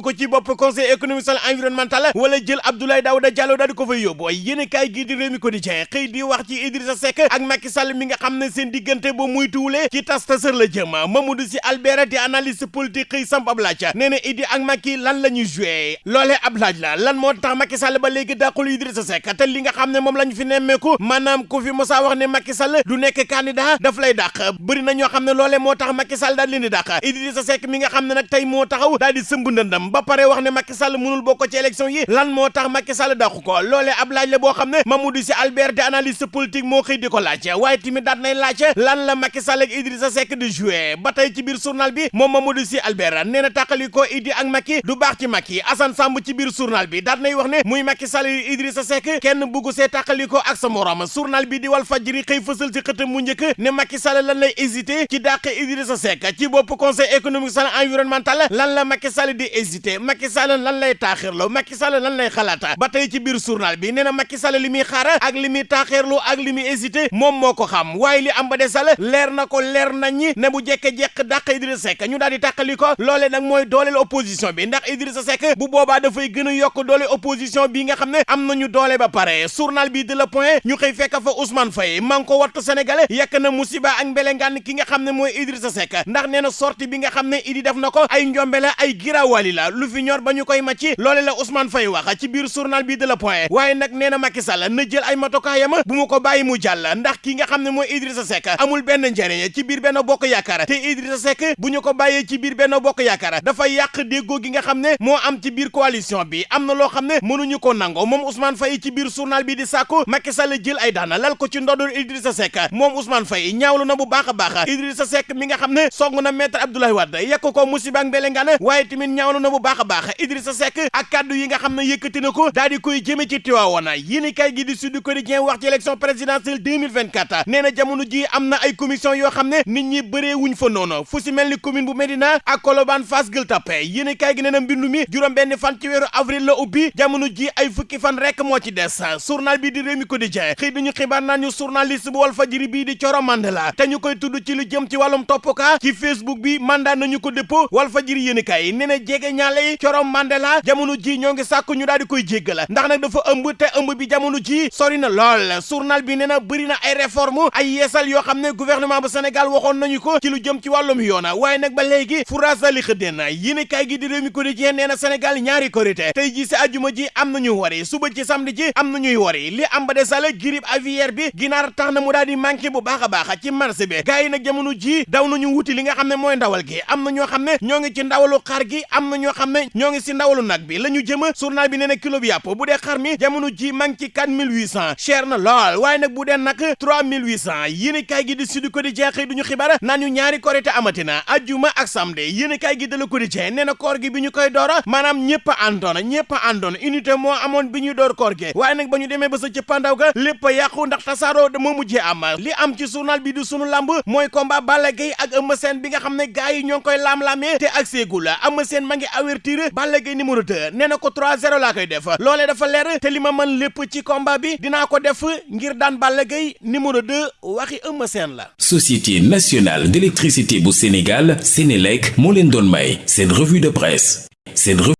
ko ci bopp conseil économique social environnemental wala jël Abdoulaye Daouda Diallo daal di ko fay yóbbu yéen i kaay gii di réew mi quotidien xëy di wax ci Idrissa Seck ak Macky Sall mi nga xam ne seen diggante ba muy tuulee ci tas tasër la jëm Mamadou Sy Albert di analyste politique xëy samp ab laaj nee na Idi ak Macky lan la ñuy joué loolee ab laaj la lan moo tax Macky Sall ba léegi dàqul Idrissa Seck te li nga xam ne moom la ñu fi nemmeeku maanaam ku fi mosaa wax ne Macky Sall du nekk candidat daf lay dàq bëri na ñoo xam ne loolee moo tax Macky Sall daal leen di dàq Idrissa Seck mi nga xam ne nag tey moo taxaw daal di sëmb ndëndam ba pare wax ne Macky Sall mënul bokk ci élection yi lan moo tax Macky Sall dàqu ko loolee ab laaj la boo xam ne Mamadou Sy Albert di analyste politique moo xëy di ko laaj waaye tamit daat nay laaj lan la Macky Sall ak Idrissa Seck di joué ba tey ci biir journal bi moom Mamadou Sy Albert nee na tàqali ko Idi ak Macky du baax ci Macky Assane Samb ci biir journal bi daat nay wax ne muy Macky Sall yi Idrissa Seck kenn bugg see tàqali ko ak sa morom journal bi di Walf Fadjri xëy fësal ci xëtam mu njëkk ne Macky Macky Sall lan lay hésité ci dàq Idrissa Seck ci bopp conseil économique social et environnemental lan la Macky Sall di hésité Macky Sall lan lay taaxirloo Macky Sall lan lay xalaata ba tey ci biir journal bi nee na Macky Sall li muy xaar ak li muy taaxirloo ak li muy hésité moom moo ko xam waaye li am ba de Sall leer na ko leer nañ ñi ne bu jekke-jekk dàq Idrissa Seck ñu daal di tàqali ko loolee nag mooy dooleel opposition bi ndax Idrissa Seck bu boobaa dafay gën a yokk doole opposition opposition bi nga xam ne am nañu doole ba pare journal bi de la point ñu xëy fekk fa Ousmane Faye man ko wattu sénégalais yekk na musiba ak mbelengaan ki nga xam ne mooy Idrissa Seck ndax nee na sortie bi nga xam ne Idi def na ko ay njombe la ay giraawali la lu fi ñor ba ñu koy macci loole la Ousmane Faye wax ci biir journal bi de la point waaye nag nee na Macky Sall na jël ay matukaayam bu mu ko bàyyi mu jàll ndax ki nga xam ne mooy Idrissa Seck amul benn njëriñ ci biir benn bokk yaakaar te Idrissa Seck bu ñu ko bàyyee ci biir benn bokk yaakaar dafa yàq déggoo gi nga xam ne moo am ci biir coalition opposition bi am na loo xam ne mënuñu ko nango moom Ousmane Faye ci biir journal bi di sàkku Macky Sall jël ay daana lal ko ci ndoddul Idrissa Seck moom Ousmane Faye ñaawlu na bu baax a baax Idrissa Seck mi nga xam ne song na maître Abdoulaye Wade yekk ko musiba ak mbelengaan waaye tamit ñaawlu na bu baax a baax Idrissa Seck ak kàddu yi nga xam ne yëkkati na ko daal di koy jëme ci Tivaouane yéen kay gi di Sud Quotidien wax ci élection présidentielle 2024 nee na jamono ji am na ay commission yoo xam ne nit ñi bëree wuñ fa noonu fu si mel ni commune bu Médina ak Colobane Fass Gueule Tapée Yéenekaay gi nee na mbindu mi juróom benn fan ci weeru avril la ubbi jamono ji ay fukki fan rekk moo ci des journal bi di Rewmi Quotidien xëy duñu xibaar naan ñu journaliste bu Walfadjri bii di Coro Mandela te ñu koy tudd ci lu jëm ci wàllum topp ka ci Facebook bi mandat nañu ko dépôt Walfadjri yéenekaay nee na jege ñaale yi Coro Mandela jamono ji ñoo ngi sàkk ñu daal di koy jéggal ndax nag dafa ëmb te ëmb bi jamono ji sori na lool journal bi nee na bëri na ay réforme ay yeesal yoo xam ne gouvernement bu Sénégal waxoon nañu ko ci lu jëm ci wàllum yoona waaye nag ba léegi furaasa li xëddeen na yéene kaay gi di réew mi quotidien nee na Sénégal ñaari korité tey ji si ajuma ji am nañu wari suba ci samedi ji am nañuy wari li am ba de sale grippe aviaire bi ginaar tax na mu daal di manqué bu baax a baax ci marché bi gars yi nag jamono ji daw nañu wuti li nga xam ne mooy ndawal gi am na ñoo xam ne ñoo ngi ci ndawalu xar gi am na ñoo xam ne ñoo ngi si ndawalu nag bi la ñu jëma journal bi nee na kilo bi yàpp bu dee xar mi jamono ji manqué 4800 cher na lool waaye nag bu dee nag 3800 yéen kaay gi di Sud Quotidien xëy duñu xibaar naan ñu ñaari korite amatina ajjuma ak samedi yéen kaay gi de Le Quotidien nee na koor gi bi ñu koy doora maanaam ñëpp a àndoon ñëpp a àndoon unité moo amoon bi ñuy door koor gi waaye nag ba ñu demee ba sa ci pandaw ga lépp a yàqu ndax tasaaroo moo mujjee am li am ci journal bi di sunu lamb mooy combat Balla Gaye ak Eumeu Sène bi nga xam ne gars yi ñoo ngi koy laam-laamee te ak seegu la Eumeu Sène ma ngi avertir Balla Gaye numéro 2 nee na ko 3-0 laa koy def loolee dafa leer te li ma mën lépp ci combat bi dinaa ko def ngir daan Balla Gaye numéro 2 waxi Eumeu Sène la. Société nationale d'électricité bu Sénégal Sénélec moo leen doon may seen revue de presse seen